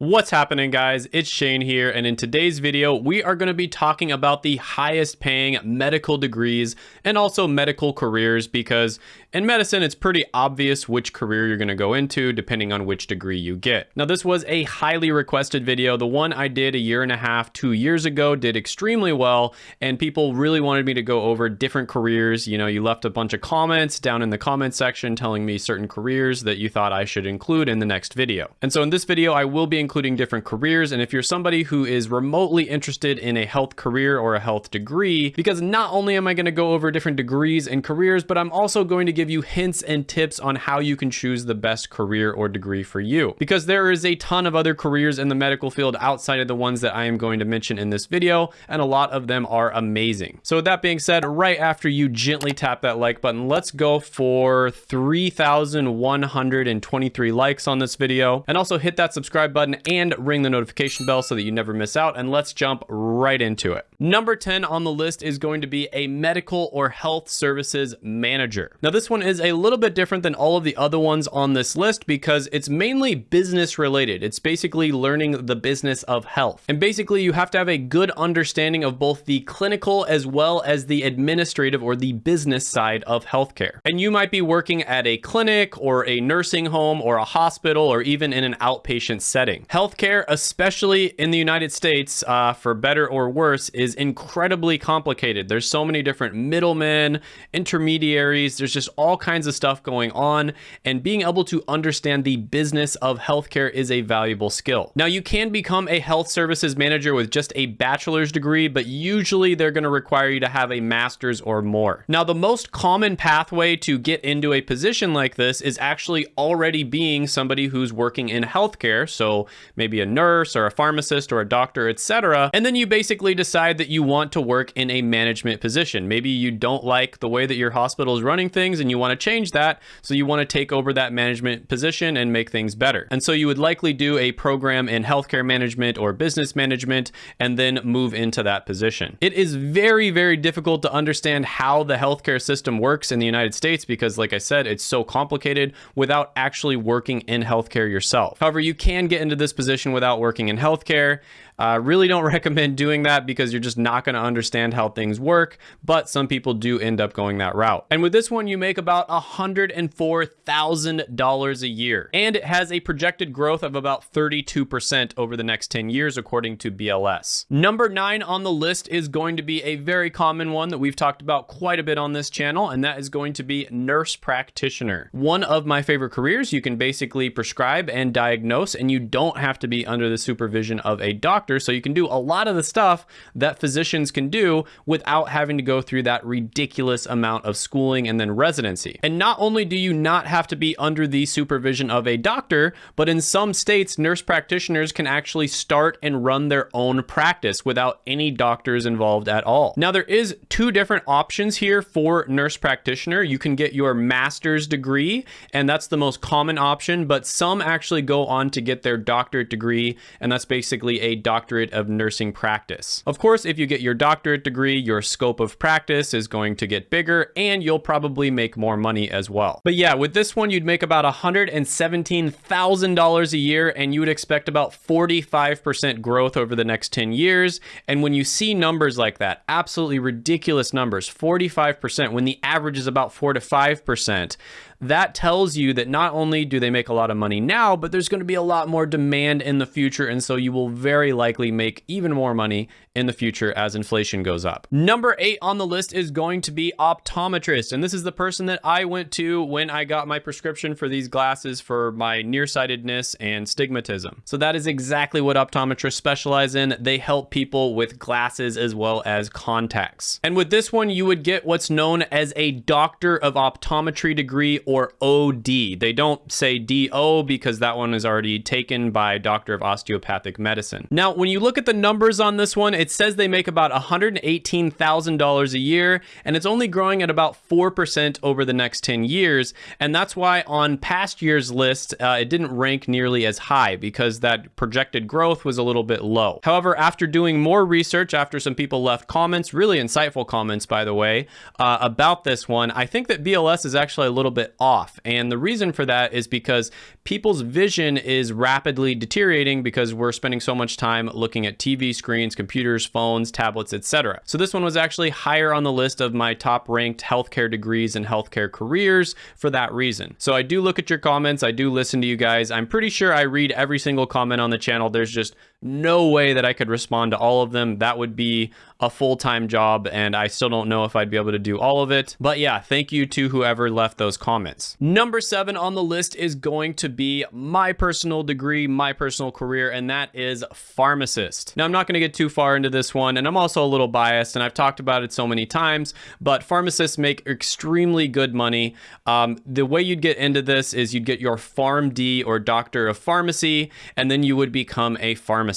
What's happening guys? It's Shane here and in today's video we are going to be talking about the highest paying medical degrees and also medical careers because in medicine it's pretty obvious which career you're going to go into depending on which degree you get. Now this was a highly requested video. The one I did a year and a half, two years ago did extremely well and people really wanted me to go over different careers. You know, you left a bunch of comments down in the comment section telling me certain careers that you thought I should include in the next video. And so in this video I will be including different careers. And if you're somebody who is remotely interested in a health career or a health degree, because not only am I going to go over different degrees and careers, but I'm also going to give you hints and tips on how you can choose the best career or degree for you. Because there is a ton of other careers in the medical field outside of the ones that I am going to mention in this video, and a lot of them are amazing. So with that being said, right after you gently tap that like button, let's go for 3,123 likes on this video, and also hit that subscribe button and ring the notification bell so that you never miss out. And let's jump right into it. Number 10 on the list is going to be a medical or health services manager. Now, this one is a little bit different than all of the other ones on this list because it's mainly business related. It's basically learning the business of health. And basically, you have to have a good understanding of both the clinical as well as the administrative or the business side of healthcare. And you might be working at a clinic or a nursing home or a hospital or even in an outpatient setting. Healthcare, especially in the United States, uh, for better or worse, is incredibly complicated. There's so many different middlemen, intermediaries, there's just all kinds of stuff going on, and being able to understand the business of healthcare is a valuable skill. Now, you can become a health services manager with just a bachelor's degree, but usually they're going to require you to have a master's or more. Now, the most common pathway to get into a position like this is actually already being somebody who's working in healthcare. So maybe a nurse or a pharmacist or a doctor, etc. And then you basically decide that you want to work in a management position. Maybe you don't like the way that your hospital is running things and you want to change that. So you want to take over that management position and make things better. And so you would likely do a program in healthcare management or business management and then move into that position. It is very, very difficult to understand how the healthcare system works in the United States because, like I said, it's so complicated without actually working in healthcare yourself. However, you can get into this position position without working in healthcare. Uh, really don't recommend doing that because you're just not going to understand how things work, but some people do end up going that route. And with this one, you make about $104,000 a year, and it has a projected growth of about 32% over the next 10 years, according to BLS. Number nine on the list is going to be a very common one that we've talked about quite a bit on this channel, and that is going to be nurse practitioner. One of my favorite careers, you can basically prescribe and diagnose, and you don't have to be under the supervision of a doctor doctor. So you can do a lot of the stuff that physicians can do without having to go through that ridiculous amount of schooling and then residency. And not only do you not have to be under the supervision of a doctor, but in some states, nurse practitioners can actually start and run their own practice without any doctors involved at all. Now, there is two different options here for nurse practitioner. You can get your master's degree, and that's the most common option, but some actually go on to get their doctorate degree, and that's basically a doctorate doctorate of nursing practice. Of course, if you get your doctorate degree, your scope of practice is going to get bigger and you'll probably make more money as well. But yeah, with this one, you'd make about $117,000 a year and you would expect about 45% growth over the next 10 years. And when you see numbers like that, absolutely ridiculous numbers, 45%, when the average is about 4 to 5%, that tells you that not only do they make a lot of money now, but there's going to be a lot more demand in the future. And so you will very likely make even more money in the future as inflation goes up. Number eight on the list is going to be optometrist. And this is the person that I went to when I got my prescription for these glasses for my nearsightedness and stigmatism. So that is exactly what optometrists specialize in. They help people with glasses as well as contacts. And with this one, you would get what's known as a doctor of optometry degree or OD. They don't say DO because that one is already taken by doctor of osteopathic medicine. Now, when you look at the numbers on this one, it says they make about $118,000 a year, and it's only growing at about 4% over the next 10 years. And that's why on past year's list, uh, it didn't rank nearly as high because that projected growth was a little bit low. However, after doing more research, after some people left comments, really insightful comments, by the way, uh, about this one, I think that BLS is actually a little bit off. And the reason for that is because people's vision is rapidly deteriorating because we're spending so much time looking at TV screens, computers, phones, tablets, etc. So this one was actually higher on the list of my top ranked healthcare degrees and healthcare careers for that reason. So I do look at your comments, I do listen to you guys. I'm pretty sure I read every single comment on the channel. There's just no way that I could respond to all of them. That would be a full-time job and I still don't know if I'd be able to do all of it. But yeah, thank you to whoever left those comments. Number seven on the list is going to be my personal degree, my personal career, and that is pharmacist. Now, I'm not going to get too far into this one, and I'm also a little biased, and I've talked about it so many times, but pharmacists make extremely good money. Um, the way you'd get into this is you'd get your PharmD or Doctor of Pharmacy, and then you would become a pharmacist.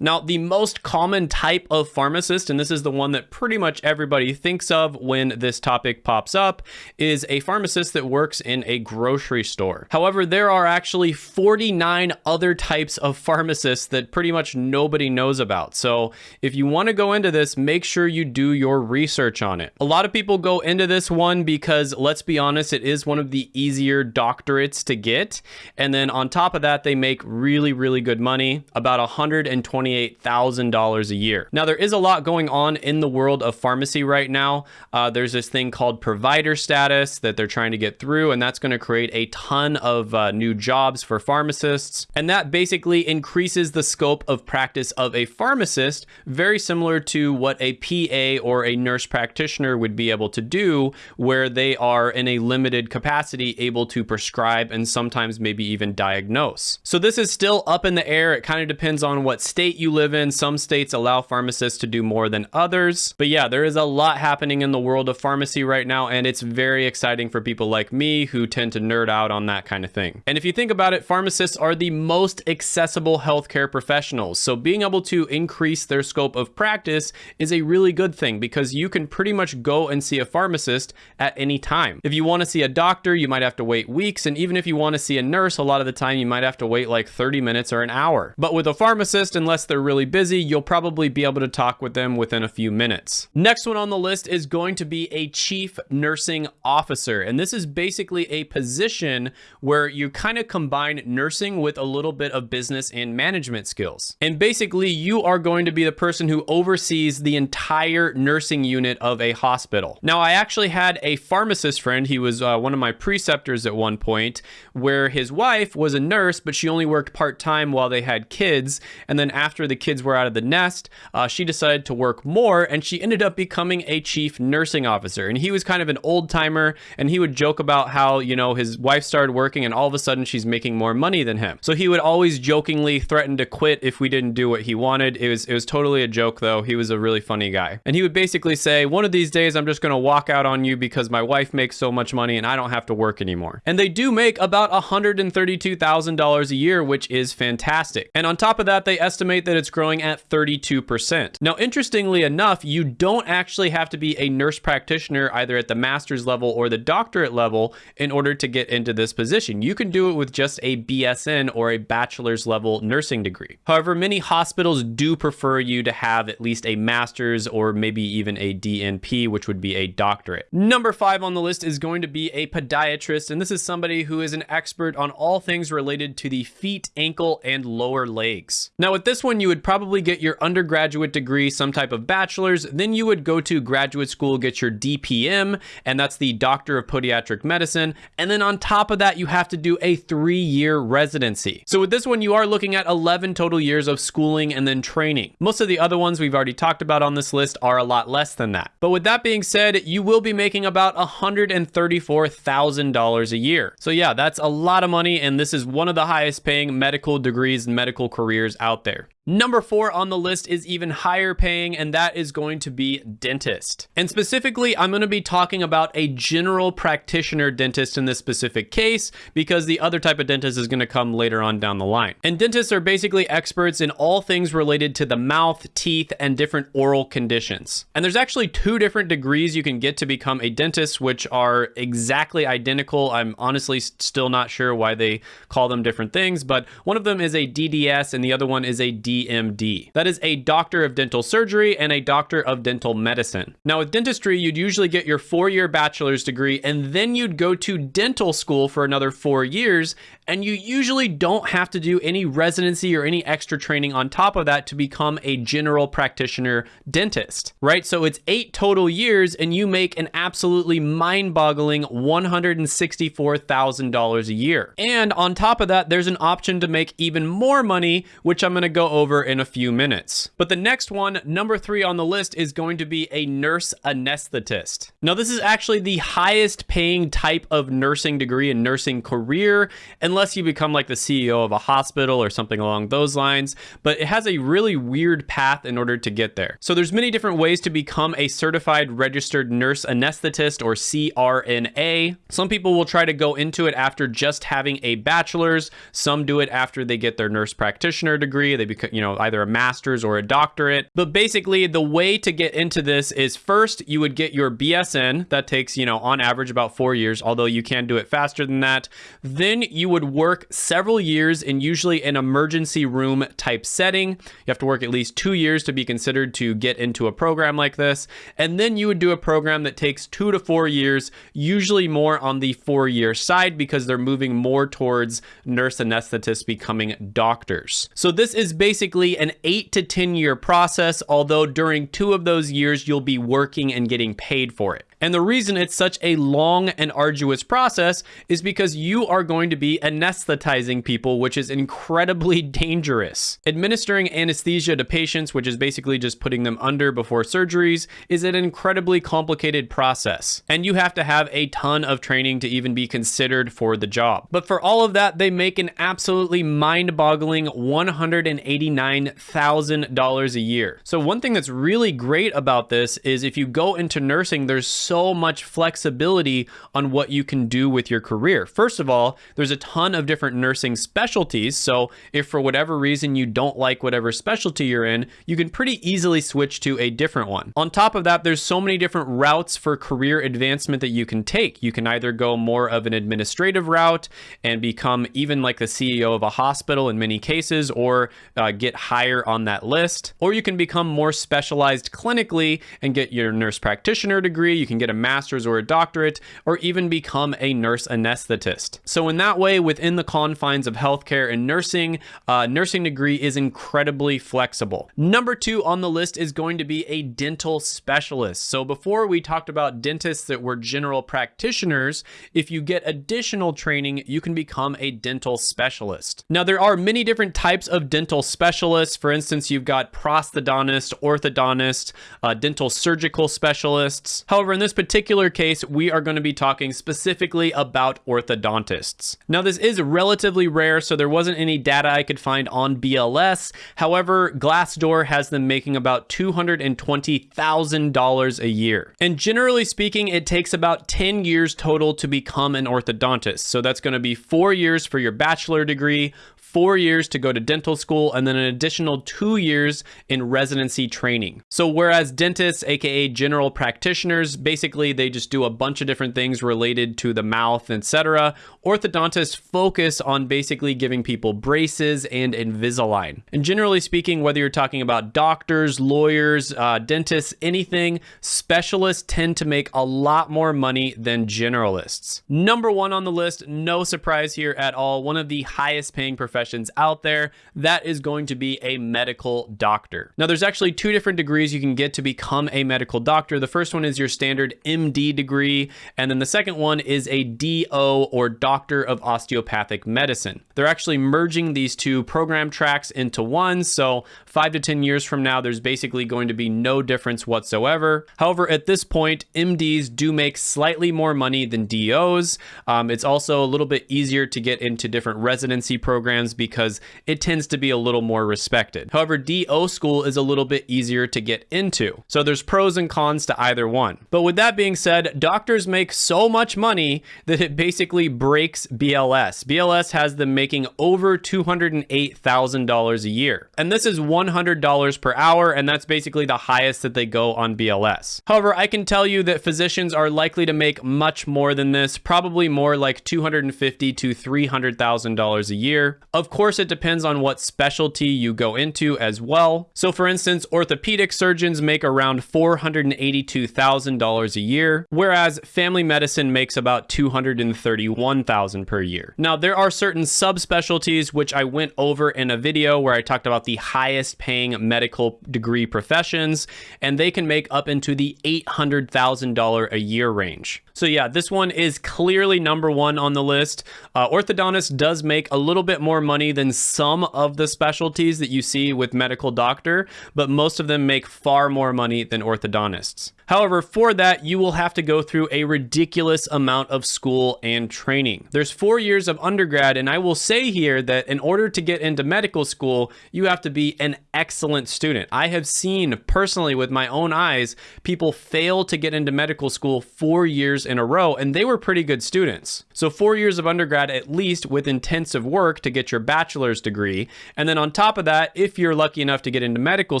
Now, the most common type of pharmacist, and this is the one that pretty much everybody thinks of when this topic pops up, is a pharmacist that works in a grocery store. However, there are actually 49 other types of pharmacists that pretty much nobody knows about. So if you want to go into this, make sure you do your research on it. A lot of people go into this one because let's be honest, it is one of the easier doctorates to get. And then on top of that, they make really, really good money, about $128,000 a year. Now, there is a lot going on in the world of pharmacy right now. Uh, there's this thing called provider status that they're trying to get through, and that's going to create a ton of uh, new jobs for pharmacists. And that basically increases the scope of practice of a pharmacist, very similar to what a PA or a nurse practitioner would be able to do, where they are in a limited capacity able to prescribe and sometimes maybe even diagnose. So this is still up in the air. It kind of depends on what state you live in. Some states allow pharmacists to do more than others. But yeah, there is a lot happening in the world of pharmacy right now, and it's very exciting for people like me who tend to nerd out on that kind of thing. And if you think about it, pharmacists are the most accessible healthcare professionals. So being able to increase their scope of practice is a really good thing because you can pretty much go and see a pharmacist at any time. If you want to see a doctor, you might have to wait weeks. And even if you want to see a nurse, a lot of the time you might have to wait like 30 minutes or an hour. But with a pharmacist, unless they're really busy, you'll probably be able to talk with them within a few minutes. Next one on the list is going to be a chief nursing officer. And this is basically a position where you kind of combine nursing with a little bit of business and management skills. And basically you are going to be the person who oversees the entire nursing unit of a hospital. Now, I actually had a pharmacist friend. He was uh, one of my preceptors at one point where his wife was a nurse, but she only worked part-time while they had kids. And then after the kids were out of the nest, uh, she decided to work more and she ended up becoming a chief nursing officer. And he was kind of an old timer and he would joke about how, you know, his wife started working and all of a sudden she's making more money than him. So he would always jokingly threaten to quit if we didn't do what he wanted. It was, it was totally a joke though. He was a really funny guy. And he would basically say, one of these days I'm just going to walk out on you because my wife makes so much money and I don't have to work anymore. And they do make about $132,000 a year, which is fantastic. And on top of that, they estimate that it's growing at 32%. Now, interestingly enough, you don't actually have to be a nurse practitioner either at the master's level or the doctorate level in order to get into this position. You can do it with just a BSN or a bachelor's level nursing degree. However, many hospitals do prefer you to have at least a master's or maybe even a DNP, which would be a doctorate. Number five on the list is going to be a podiatrist, and this is somebody who is an expert on all things related to the feet, ankle, and lower legs. Now, with this one, you would probably get your undergraduate degree, some type of bachelor's, then you would go to graduate school, get your DPM, and that's the Doctor of Podiatric Medicine, and then on top of that, you have to do a three-year residency. So with this one, you are looking at 11 total years of schooling and then training. Most of the other ones we've already talked about on this list are a lot less than that. But with that being said, you will be making about $134,000 a year. So yeah, that's a lot of money, and this is one of the highest paying medical degrees and medical careers out there. Number four on the list is even higher paying, and that is going to be dentist. And specifically, I'm going to be talking about a general practitioner dentist in this specific case, because the other type of dentist is going to come later on down the line. And dentists are basically experts in all things related to the mouth, teeth, and different oral conditions. And there's actually two different degrees you can get to become a dentist, which are exactly identical. I'm honestly still not sure why they call them different things, but one of them is a DDS and the other one is a D DMD. That is a doctor of dental surgery and a doctor of dental medicine. Now, with dentistry, you'd usually get your four year bachelor's degree and then you'd go to dental school for another four years. And you usually don't have to do any residency or any extra training on top of that to become a general practitioner dentist, right? So it's eight total years and you make an absolutely mind boggling $164,000 a year. And on top of that, there's an option to make even more money, which I'm gonna go over in a few minutes. But the next one, number three on the list, is going to be a nurse anesthetist. Now, this is actually the highest paying type of nursing degree and nursing career, unless you become like the CEO of a hospital or something along those lines. But it has a really weird path in order to get there. So there's many different ways to become a certified registered nurse anesthetist or CRNA. Some people will try to go into it after just having a bachelor's. Some do it after they get their nurse practitioner degree. They become, you know, either a master's or a doctorate. But basically, the way to get into this is first you would get your BSN. That takes, you know, on average about four years, although you can do it faster than that. Then you would work several years in usually an emergency room type setting. You have to work at least two years to be considered to get into a program like this. And then you would do a program that takes two to four years, usually more on the four year side because they're moving more towards nurse anesthetists becoming doctors. So this is basically an eight to 10 year process, although during two of those years, you'll be working and getting paid for it. And the reason it's such a long and arduous process is because you are going to be anesthetizing people, which is incredibly dangerous. Administering anesthesia to patients, which is basically just putting them under before surgeries, is an incredibly complicated process. And you have to have a ton of training to even be considered for the job. But for all of that, they make an absolutely mind boggling $189,000 a year. So, one thing that's really great about this is if you go into nursing, there's so so much flexibility on what you can do with your career. First of all, there's a ton of different nursing specialties. So if for whatever reason you don't like whatever specialty you're in, you can pretty easily switch to a different one. On top of that, there's so many different routes for career advancement that you can take. You can either go more of an administrative route and become even like the CEO of a hospital in many cases, or uh, get higher on that list, or you can become more specialized clinically and get your nurse practitioner degree. You can get get a master's or a doctorate, or even become a nurse anesthetist. So, in that way, within the confines of healthcare and nursing, a nursing degree is incredibly flexible. Number two on the list is going to be a dental specialist. So, before we talked about dentists that were general practitioners, if you get additional training, you can become a dental specialist. Now, there are many different types of dental specialists. For instance, you've got prosthodontist, orthodontist, uh, dental surgical specialists. However, in this particular case, we are going to be talking specifically about orthodontists. Now, this is relatively rare, so there wasn't any data I could find on BLS. However, Glassdoor has them making about $220,000 a year. And generally speaking, it takes about 10 years total to become an orthodontist. So that's going to be four years for your bachelor degree, four years to go to dental school, and then an additional two years in residency training. So whereas dentists, aka general practitioners, basically they just do a bunch of different things related to the mouth, etc. Orthodontists focus on basically giving people braces and Invisalign. And generally speaking, whether you're talking about doctors, lawyers, uh, dentists, anything, specialists tend to make a lot more money than generalists. Number one on the list, no surprise here at all, one of the highest paying professions professions out there, that is going to be a medical doctor. Now, there's actually two different degrees you can get to become a medical doctor. The first one is your standard MD degree, and then the second one is a DO or Doctor of Osteopathic Medicine. They're actually merging these two program tracks into one, so five to 10 years from now, there's basically going to be no difference whatsoever. However, at this point, MDs do make slightly more money than DOs. Um, it's also a little bit easier to get into different residency programs because it tends to be a little more respected. However, DO school is a little bit easier to get into. So there's pros and cons to either one. But with that being said, doctors make so much money that it basically breaks BLS. BLS has them making over $208,000 a year. And this is $100 per hour, and that's basically the highest that they go on BLS. However, I can tell you that physicians are likely to make much more than this, probably more like $250 to $300,000 a year. Of course, it depends on what specialty you go into as well. So for instance, orthopedic surgeons make around $482,000 a year, whereas family medicine makes about $231,000 per year. Now, there are certain subspecialties which I went over in a video where I talked about the highest paying medical degree professions, and they can make up into the $800,000 a year range. So yeah, this one is clearly number one on the list. Uh, orthodontist does make a little bit more money than some of the specialties that you see with medical doctor, but most of them make far more money than orthodontists. However, for that, you will have to go through a ridiculous amount of school and training. There's four years of undergrad, and I will say here that in order to get into medical school, you have to be an excellent student. I have seen personally with my own eyes people fail to get into medical school four years in a row, and they were pretty good students. So, four years of undergrad at least with intensive work to get your bachelor's degree. And then on top of that, if you're lucky enough to get into medical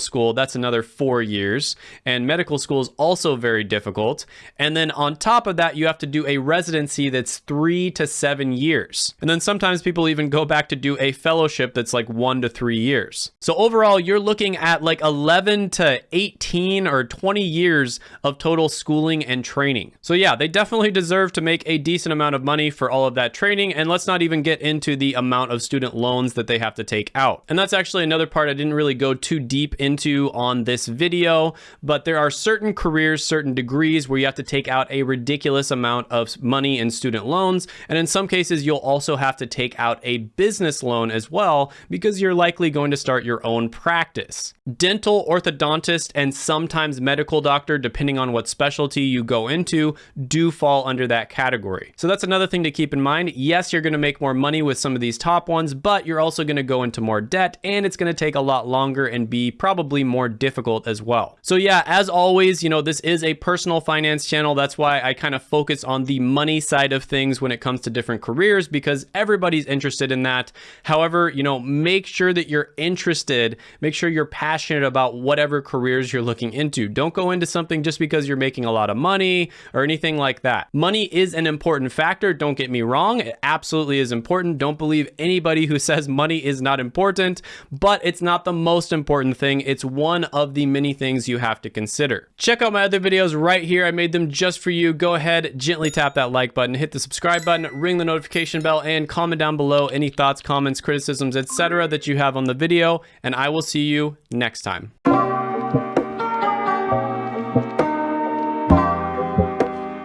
school, that's another four years. And medical school is also very difficult. And then on top of that, you have to do a residency that's three to seven years. And then sometimes people even go back to do a fellowship that's like one to three years. So overall, you're looking at like 11 to 18 or 20 years of total schooling and training. So yeah, they definitely deserve to make a decent amount of money for all of that training. And let's not even get into the amount of student loans that they have to take out. And that's actually another part I didn't really go too deep into on this video, but there are certain careers careers, certain degrees where you have to take out a ridiculous amount of money in student loans. And in some cases, you'll also have to take out a business loan as well because you're likely going to start your own practice. Dental, orthodontist, and sometimes medical doctor, depending on what specialty you go into, do fall under that category. So that's another thing to keep in mind. Yes, you're going to make more money with some of these top ones, but you're also going to go into more debt and it's going to take a lot longer and be probably more difficult as well. So yeah, as always, you know, this is a personal finance channel. That's why I kind of focus on the money side of things when it comes to different careers because everybody's interested in that. However, you know, make sure that you're interested, make sure you're passionate about whatever careers you're looking into. Don't go into something just because you're making a lot of money or anything like that. Money is an important factor. Don't get me wrong. It absolutely is important. Don't believe anybody who says money is not important, but it's not the most important thing. It's one of the many things you have to consider. Check out my other videos right here. I made them just for you. Go ahead, gently tap that like button, hit the subscribe button, ring the notification bell, and comment down below any thoughts, comments, criticisms, etc. that you have on the video, and I will see you next time.